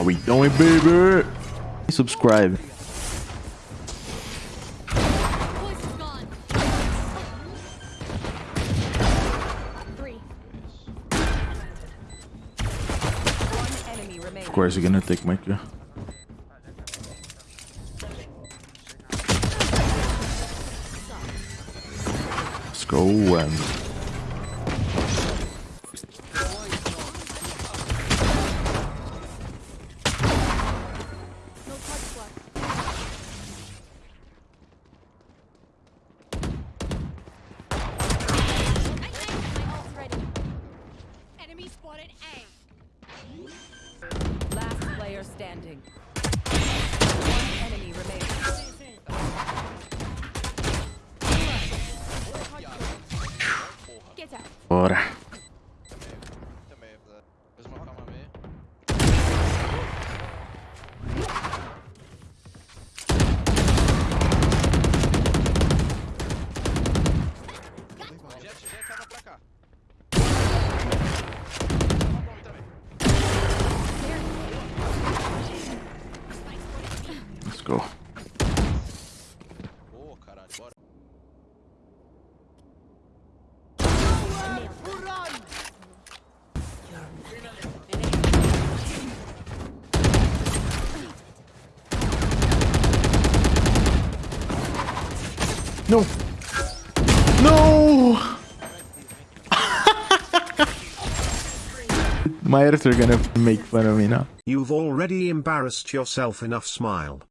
Are we doing, baby. Subscribe. Voice is gone. Three. One enemy remaining. Of course, you're gonna take my kill. Let's go. Um, player No. No. My editor gonna make fun of me now. You've already embarrassed yourself enough smile.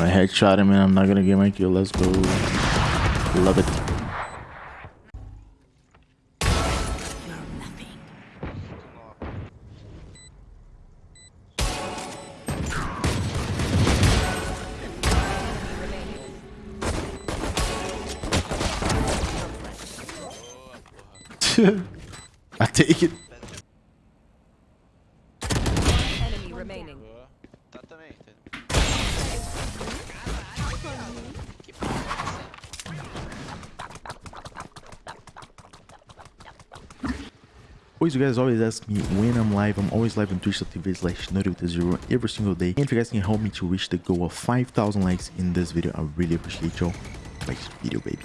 My headshot him and I'm not gonna get my kill. Let's go. Love it. I take it. Always, you guys always ask me when I'm live. I'm always live on twitch.tv slash zero every single day. And if you guys can help me to reach the goal of 5,000 likes in this video, I really appreciate y'all. Like this video, baby.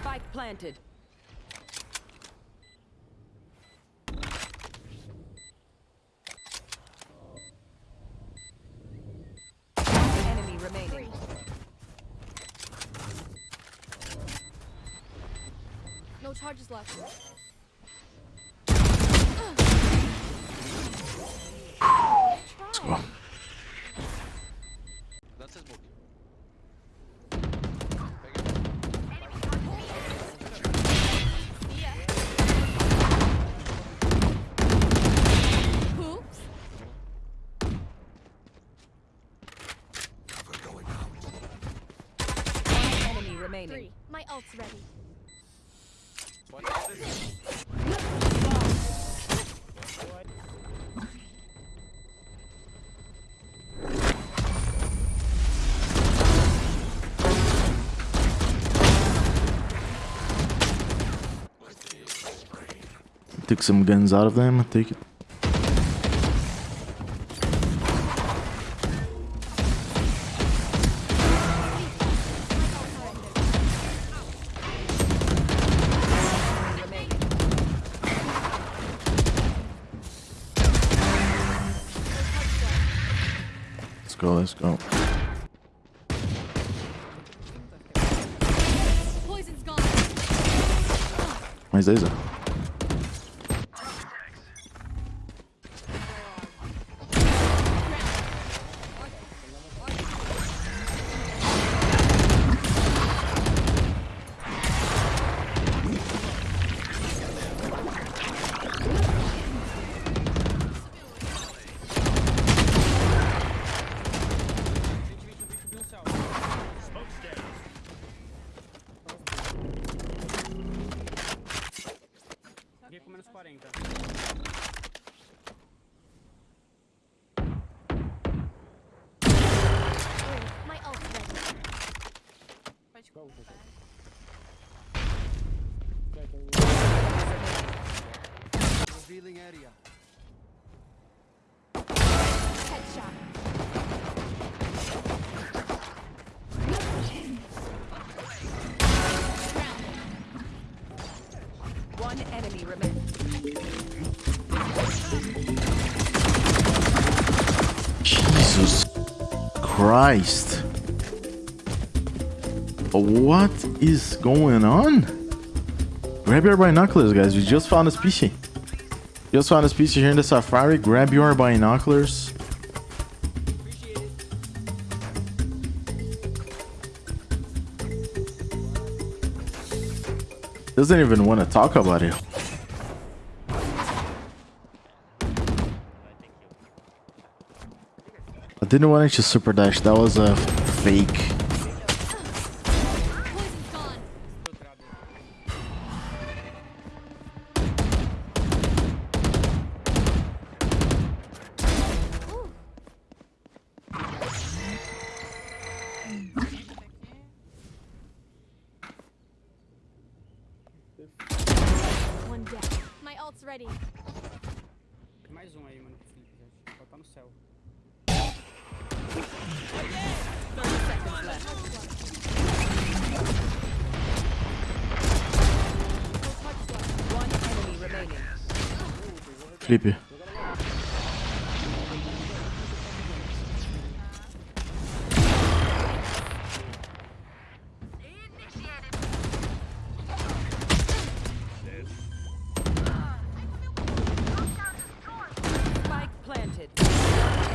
Spike planted. Enemy remaining. No charges left. Let's go. Lança smoke. Oops. One enemy remaining. Three. My ult's ready. Took some guns out of them. Take it. Let's go. Let's go. Poison's gone. Mas Isa. Headshot. One enemy remaining. Jesus Christ. What is going on? Grab your binoculars, guys. We just found a species. Just found a species here in the safari. Grab your binoculars. Doesn't even want to talk about it. I didn't want to super dash. That was a fake. Ready. Tem mais um aí, mano, pro Felipe, já. Só tá no céu. 30 seconds left. One enemy remaining. Felipe.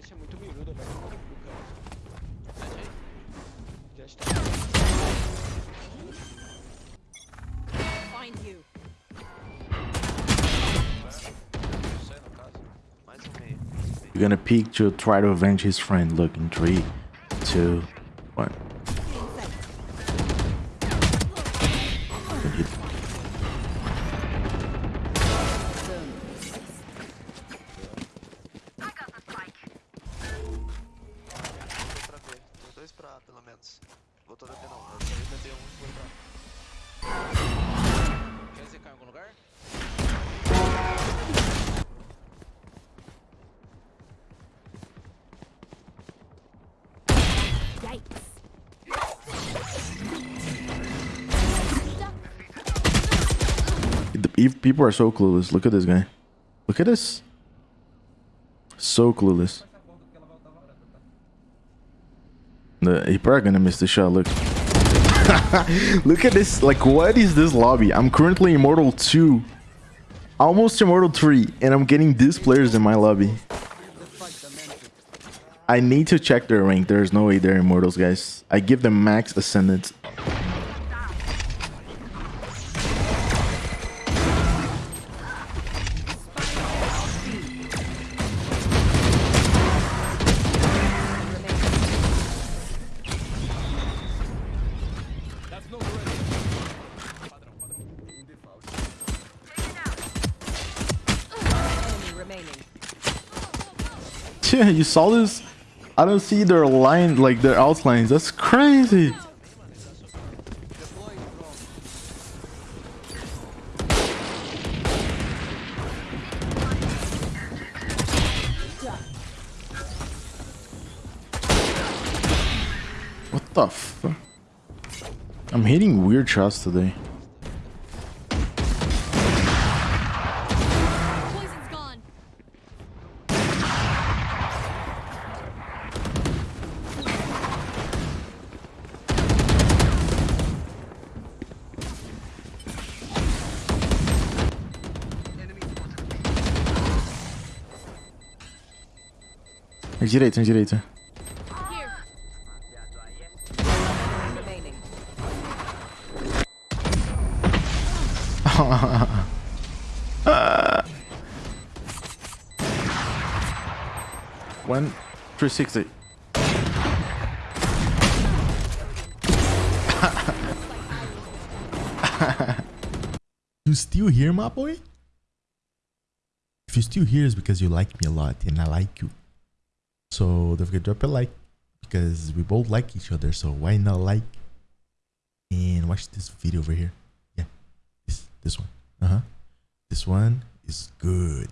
velho. É muito miúda, velho. O cara. Sete aí. Jet tá. Find you. Isso aí, no caso. Mais meio. You're gonna peek to try to avenge his friend. Look in three, two, one. If people are so clueless, look at this guy. Look at this. So clueless. The, he probably gonna miss the shot. Look. look at this. Like, what is this lobby? I'm currently Immortal 2. Almost Immortal 3. And I'm getting these players in my lobby. I need to check their rank. There's no way they're Immortals, guys. I give them max Ascendance. Yeah, you saw this? I don't see their line, like their outlines. That's crazy. What the fuck? I'm hitting weird shots today. Direita, direita. Here. One, 360. you still here, my boy? If you're still here, it's because you like me a lot and I like you. So don't forget to drop a like because we both like each other. So why not like and watch this video over here? Yeah, this this one. Uh huh. This one is good.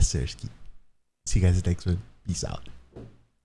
Sir. See you guys next one. Peace out.